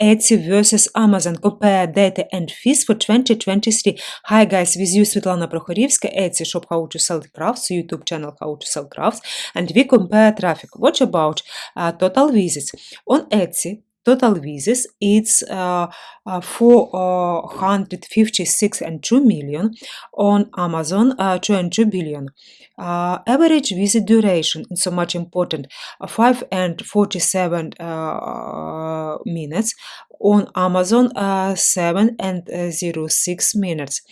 Etsy versus Amazon. Compare data and fees for 2023. Hi guys, with you Svetlana Prokhorivska, Etsy shop How to Sell Crafts, YouTube channel How to Sell Crafts, and we compare traffic. What about uh, total visits? On Etsy, total visits it's uh, uh, 456 and 2 million on amazon uh, 2 and 2 billion. Uh, average visit duration is so much important uh, 5 and 47 uh, minutes on Amazon uh, 7 and uh, 06 minutes.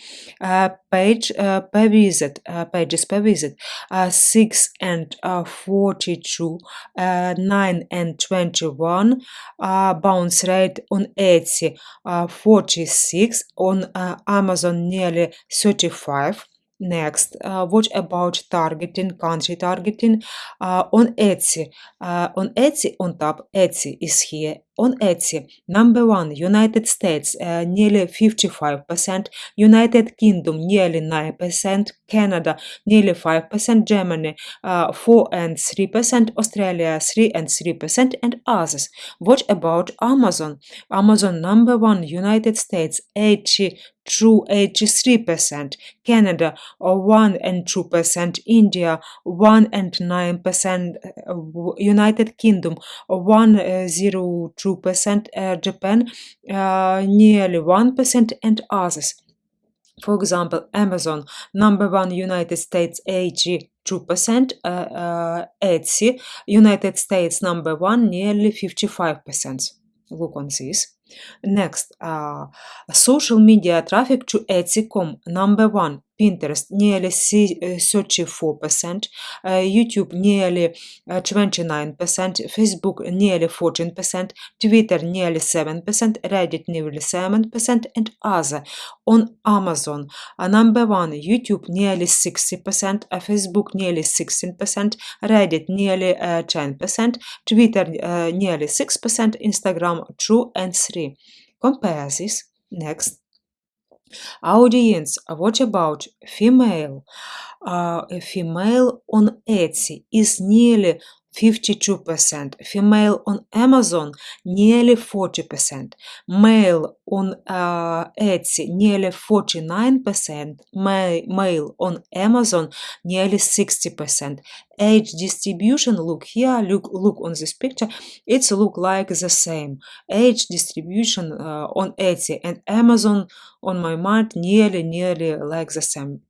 Uh, page per visit, pages per visit, uh, 6 and uh, 42, uh, 9 and 21, uh, bounce rate on Etsy uh, 46, on Amazon nearly 35. Next, uh, what about targeting, country targeting uh, on Etsy? Uh, on Etsy, on top, Etsy is here on Etsy, number one, United States, uh, nearly 55%, United Kingdom, nearly 9%, Canada, nearly 5%, Germany, uh, 4 and 3%, Australia, 3 and 3%, and others. What about Amazon? Amazon, number one, United States, 80 true 83%, Canada 1 and 2%, India 1 and 9%, uh, United Kingdom 1 uh, 0 2%, uh, Japan uh, nearly 1%, and others. For example, Amazon, number one, United States, 82%, uh, uh, Etsy, United States, number one, nearly 55%. Look on this. Next, uh, social media traffic to Etsy.com, number one, Pinterest nearly 34%, uh, YouTube nearly 29%, Facebook nearly 14%, Twitter nearly 7%, Reddit nearly 7%, and other. On Amazon, number one, YouTube nearly 60%, uh, Facebook nearly 16%, Reddit nearly 10%, Twitter nearly 6%, Instagram 2 and 3. Compare this. Next. Audience, what about female? Uh, female on Etsy is nearly 52%, female on Amazon nearly 40%, male on uh, Etsy nearly 49%, ma male on Amazon nearly 60%. Age distribution, look here, look, look on this picture, it's look like the same. Age distribution uh, on Etsy and Amazon on my mind nearly, nearly like the same.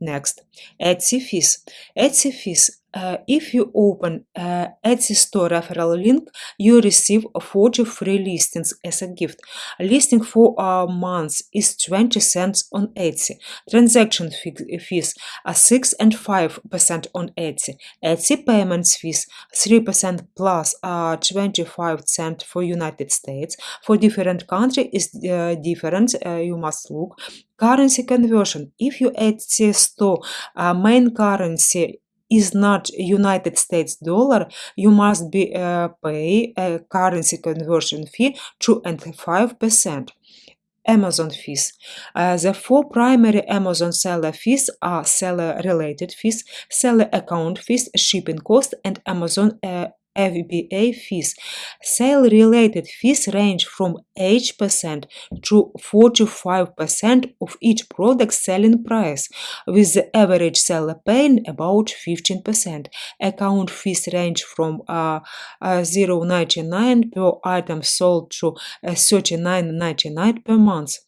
Next, Etsy fees. Etsy fees uh, if you open uh, Etsy store referral link, you receive 40 free listings as a gift. Listing for a month is 20 cents on Etsy. Transaction fees are 6 and 5% on Etsy. Etsy payments fees 3% plus uh, 25 cents for United States. For different country is uh, different, uh, you must look. Currency conversion. If you Etsy store uh, main currency is not United States dollar, you must be uh, pay a currency conversion fee to and five percent. Amazon fees. Uh, the four primary Amazon seller fees are seller related fees, seller account fees, shipping cost, and Amazon uh, FBA fees. Sale-related fees range from 8% to 45% of each product selling price, with the average seller paying about 15%. Account fees range from uh, uh, 0.99 per item sold to uh, 39.99 per month.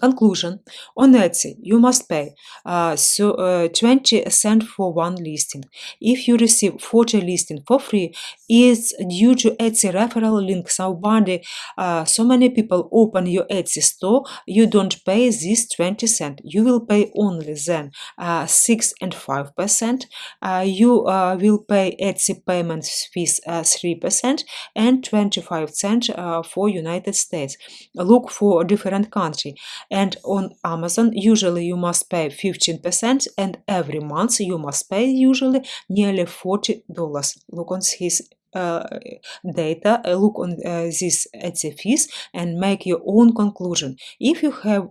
Conclusion. On Etsy, you must pay uh, so, uh, 20 cents for one listing. If you receive 40 listing for free, it's due to Etsy referral link. Somebody, uh, so many people open your Etsy store, you don't pay this 20 cents. You will pay only then uh, 6 and 5%. Uh, you uh, will pay Etsy payment fees 3% and 25 cents for United States. Look for a different country and on Amazon usually you must pay 15% and every month you must pay usually nearly $40. Look on his data, uh, look on uh, this Etsy fees and make your own conclusion. If you have,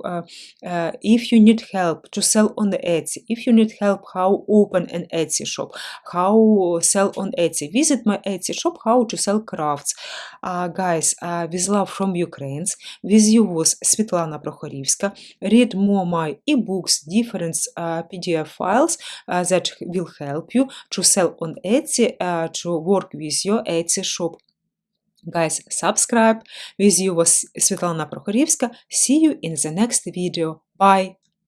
if you need help to sell on the Etsy, if you need help how open an Etsy shop, how sell on Etsy, visit my Etsy shop, how to sell crafts. guys, with love from Ukraine, with you was Svetlana Prokhorivska. Read more my ebooks, different PDF files that will help you to sell on Etsy, to work with your Etsy shop. Guys, subscribe. With you was Svetlana Prokhorivska. See you in the next video. Bye!